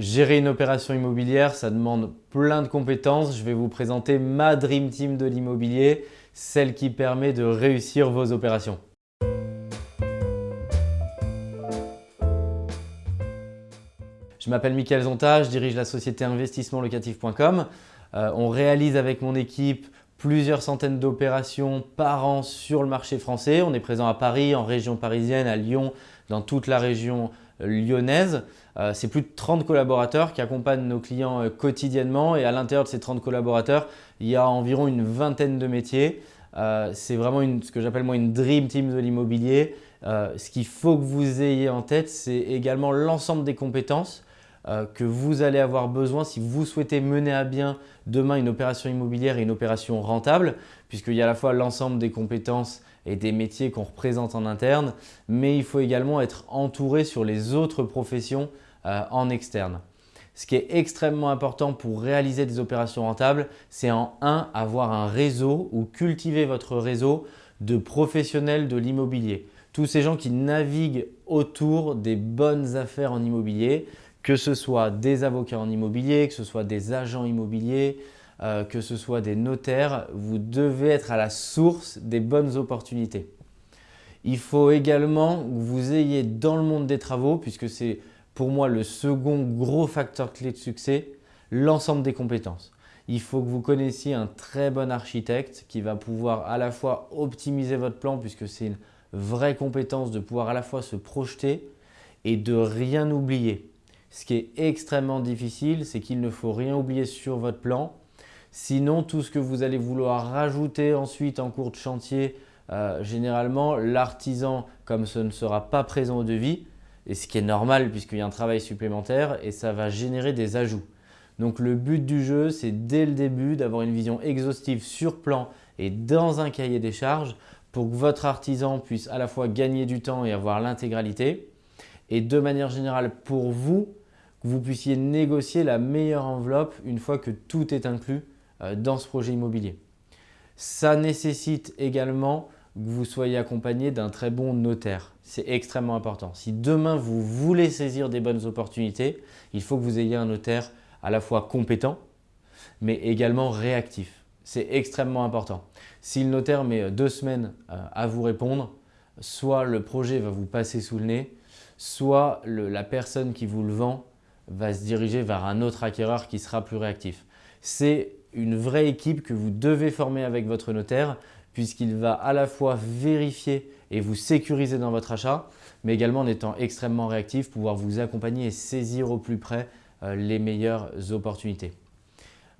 Gérer une opération immobilière, ça demande plein de compétences. Je vais vous présenter ma Dream Team de l'immobilier, celle qui permet de réussir vos opérations. Je m'appelle Mickaël Zonta, je dirige la société investissementlocatif.com. Euh, on réalise avec mon équipe plusieurs centaines d'opérations par an sur le marché français. On est présent à Paris, en région parisienne, à Lyon, dans toute la région lyonnaise. Euh, c'est plus de 30 collaborateurs qui accompagnent nos clients euh, quotidiennement et à l'intérieur de ces 30 collaborateurs, il y a environ une vingtaine de métiers. Euh, c'est vraiment ce que j'appelle moi une dream team de l'immobilier. ce qu'il faut que vous ayez en tête, c'est également l'ensemble des compétences que vous allez avoir besoin si vous souhaitez mener à bien demain une opération immobilière et une opération rentable, puisqu'il y a à la fois l'ensemble des compétences et des métiers qu'on représente en interne, mais il faut également être entouré sur les autres professions euh, en externe. Ce qui est extrêmement important pour réaliser des opérations rentables, c'est en un, avoir un réseau ou cultiver votre réseau de professionnels de l'immobilier. Tous ces gens qui naviguent autour des bonnes affaires en immobilier, que ce soit des avocats en immobilier, que ce soit des agents immobiliers, euh, que ce soit des notaires, vous devez être à la source des bonnes opportunités. Il faut également que vous ayez dans le monde des travaux, puisque c'est pour moi le second gros facteur clé de succès, l'ensemble des compétences. Il faut que vous connaissiez un très bon architecte qui va pouvoir à la fois optimiser votre plan puisque c'est une vraie compétence de pouvoir à la fois se projeter et de rien oublier. Ce qui est extrêmement difficile, c'est qu'il ne faut rien oublier sur votre plan Sinon, tout ce que vous allez vouloir rajouter ensuite en cours de chantier, euh, généralement, l'artisan, comme ce ne sera pas présent au devis, et ce qui est normal puisqu'il y a un travail supplémentaire, et ça va générer des ajouts. Donc le but du jeu, c'est dès le début d'avoir une vision exhaustive sur plan et dans un cahier des charges pour que votre artisan puisse à la fois gagner du temps et avoir l'intégralité. Et de manière générale, pour vous, vous puissiez négocier la meilleure enveloppe une fois que tout est inclus euh, dans ce projet immobilier. Ça nécessite également que vous soyez accompagné d'un très bon notaire. C'est extrêmement important. Si demain vous voulez saisir des bonnes opportunités, il faut que vous ayez un notaire à la fois compétent, mais également réactif. C'est extrêmement important. Si le notaire met deux semaines euh, à vous répondre, soit le projet va vous passer sous le nez, soit la personne qui vous le vend va se diriger vers un autre acquéreur qui sera plus réactif. C'est une vraie équipe que vous devez former avec votre notaire puisqu'il va à la fois vérifier et vous sécuriser dans votre achat, mais également en étant extrêmement réactif, pouvoir vous accompagner et saisir au plus près euh, les meilleures opportunités.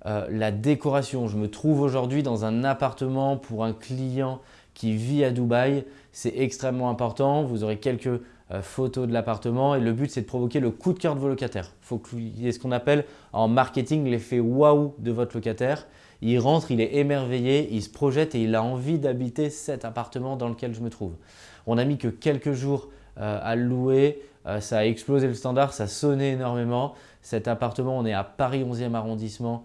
Euh, la décoration, je me trouve aujourd'hui dans un appartement pour un client qui vit à Dubaï. C'est extrêmement important. Vous aurez quelques euh, photos de l'appartement et le but c'est de provoquer le coup de cœur de vos locataires. Il faut qu'il y ait ce qu'on appelle en marketing l'effet waouh de votre locataire. Il rentre, il est émerveillé, il se projette et il a envie d'habiter cet appartement dans lequel je me trouve. On n'a mis que quelques jours euh, à le louer, euh, ça a explosé le standard, ça sonnait énormément. Cet appartement, on est à Paris 11e arrondissement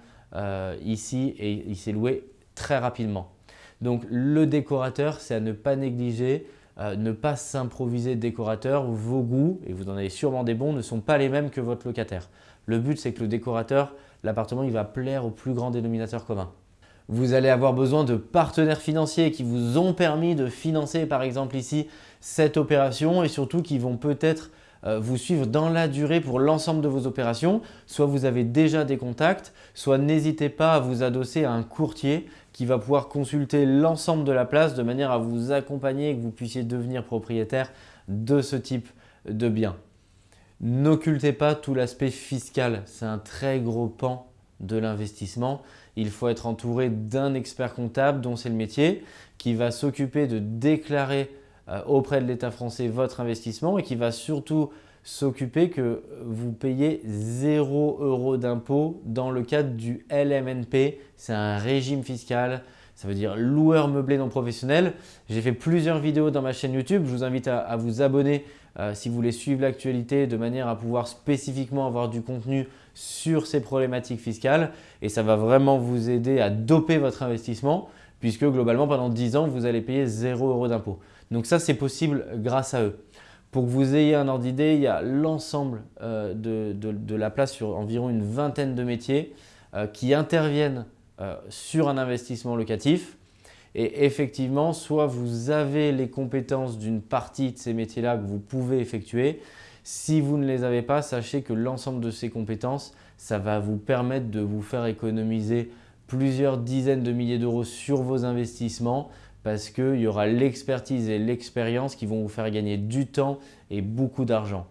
ici et il s'est loué très rapidement. Donc le décorateur, c'est à ne pas négliger. Euh, ne pas s'improviser décorateur. Vos goûts, et vous en avez sûrement des bons, ne sont pas les mêmes que votre locataire. Le but, c'est que le décorateur, l'appartement, il va plaire au plus grand dénominateur commun. Vous allez avoir besoin de partenaires financiers qui vous ont permis de financer par exemple ici cette opération et surtout qui vont peut-être vous suivre dans la durée pour l'ensemble de vos opérations. Soit vous avez déjà des contacts, soit n'hésitez pas à vous adosser à un courtier qui va pouvoir consulter l'ensemble de la place de manière à vous accompagner et que vous puissiez devenir propriétaire de ce type de bien. N'occultez pas tout l'aspect fiscal, c'est un très gros pan de l'investissement. Il faut être entouré d'un expert comptable dont c'est le métier qui va s'occuper de déclarer euh, auprès de l'État français votre investissement et qui va surtout s'occuper que vous payez 0 euros d'impôt dans le cadre du LMNP. C'est un régime fiscal, ça veut dire loueur meublé non professionnel. J'ai fait plusieurs vidéos dans ma chaîne YouTube. Je vous invite à, vous abonner euh, si vous voulez suivre l'actualité de manière à pouvoir spécifiquement avoir du contenu sur ces problématiques fiscales. Et ça va vraiment vous aider à doper votre investissement puisque globalement pendant 10 ans, vous allez payer 0 euros d'impôt. Donc ça, c'est possible grâce à eux. Pour que vous ayez un ordre d'idée, il y a l'ensemble euh, de, la place sur environ une vingtaine de métiers euh, qui interviennent euh, sur un investissement locatif. Et effectivement, soit vous avez les compétences d'une partie de ces métiers-là que vous pouvez effectuer. Si vous ne les avez pas, sachez que l'ensemble de ces compétences, ça va vous permettre de vous faire économiser plusieurs dizaines de milliers d'euros sur vos investissements parce qu'il y aura l'expertise et l'expérience qui vont vous faire gagner du temps et beaucoup d'argent.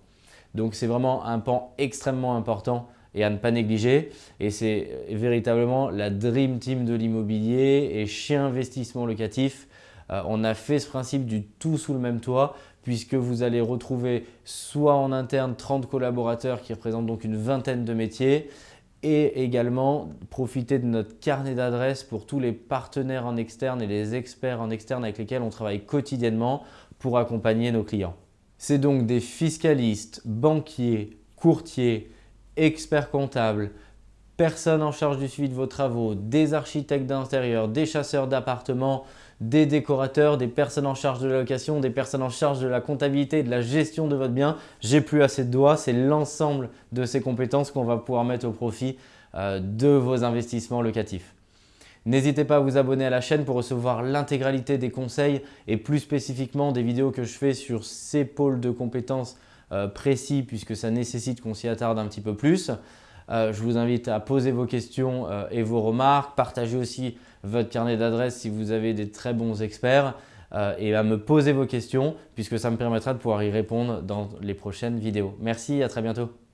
Donc c'est vraiment un pan extrêmement important et à ne pas négliger. Et c'est véritablement la Dream Team de l'immobilier et chez Investissement Locatif, euh, on a fait ce principe du tout sous le même toit puisque vous allez retrouver soit en interne 30 collaborateurs qui représentent donc une vingtaine de métiers et également profiter de notre carnet d'adresses pour tous les partenaires en externe et les experts en externe avec lesquels on travaille quotidiennement pour accompagner nos clients. C'est donc des fiscalistes, banquiers, courtiers, experts comptables, personnes en charge du suivi de vos travaux, des architectes d'intérieur, des chasseurs d'appartements, des décorateurs, des personnes en charge de la location, des personnes en charge de la comptabilité et de la gestion de votre bien. J'ai plus assez de doigts, c'est l'ensemble de ces compétences qu'on va pouvoir mettre au profit euh, de vos investissements locatifs. N'hésitez pas à vous abonner à la chaîne pour recevoir l'intégralité des conseils et plus spécifiquement des vidéos que je fais sur ces pôles de compétences euh, précis puisque ça nécessite qu'on s'y attarde un petit peu plus. Euh, je vous invite à poser vos questions euh, et vos remarques, partager aussi votre carnet d'adresses si vous avez des très bons experts euh, et à me poser vos questions puisque ça me permettra de pouvoir y répondre dans les prochaines vidéos. Merci, à très bientôt.